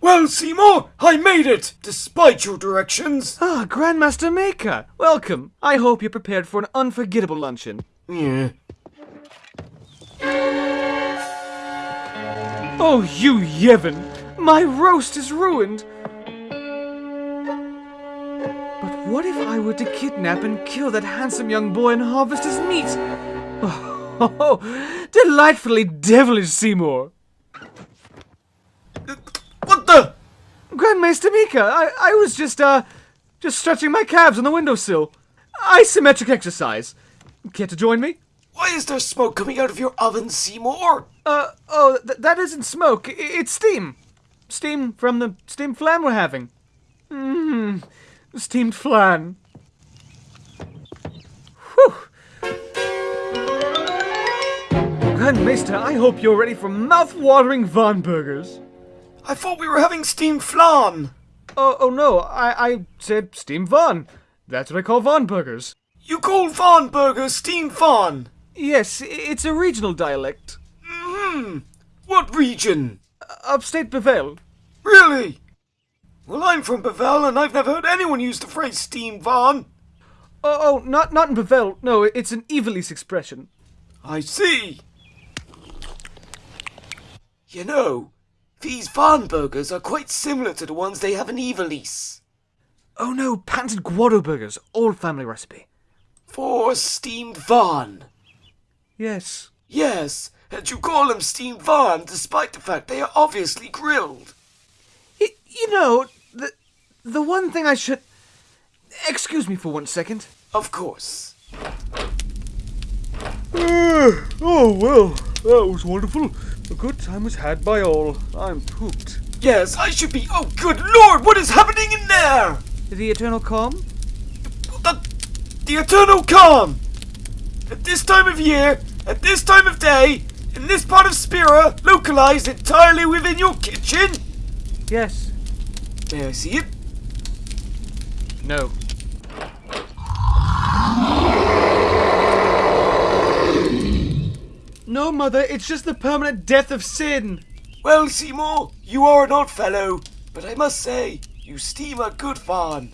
Well, Seymour, I made it, despite your directions. Ah, Grandmaster Mika, welcome. I hope you're prepared for an unforgettable luncheon. Yeah. Oh, you Yevon! My roast is ruined! But what if I were to kidnap and kill that handsome young boy and harvest his meat? Oh, oh, oh delightfully devilish, Seymour! Grandmaster Mika, I, I was just, uh, just stretching my calves on the windowsill. Isometric exercise. Care to join me? Why is there smoke coming out of your oven, Seymour? Uh, oh, th- that isn't smoke. I- it's steam. Steam from the steam flan we're having. Mmm, steamed flan. Whew. Grandmaster, I hope you're ready for mouth-watering Von burgers. I thought we were having steamed flan. Oh, oh no, I, I said steamed Von. That's what I call Von burgers. You call Von burgers steamed Von? Yes, it's a regional dialect. Hmm. What region? Upstate Bevelle. Really? Well, I'm from Bevelle, and I've never heard anyone use the phrase steamed Von. Oh, oh, not not in Bevelle. No, it's an Evilise expression. I see. You know, these Von burgers are quite similar to the ones they have in Evilise. Oh no, patented Guado burgers, old family recipe. For steamed Von. Yes. Yes, and you call them steamed Von despite the fact they are obviously grilled. Y- you know, the the one thing I should. Excuse me for one second. Of course. Uh, oh well, that was wonderful. A good time was had by all. I'm pooped. Yes, I should be. Oh, good lord, what is happening in there? The eternal calm? The, the eternal calm! At this time of year, at this time of day, in this part of Spira, localized entirely within your kitchen? Yes. May I see it? No. No, Mother, it's just the permanent death of sin. Well, Seymour, you are an odd fellow, but I must say, you steam a good Von.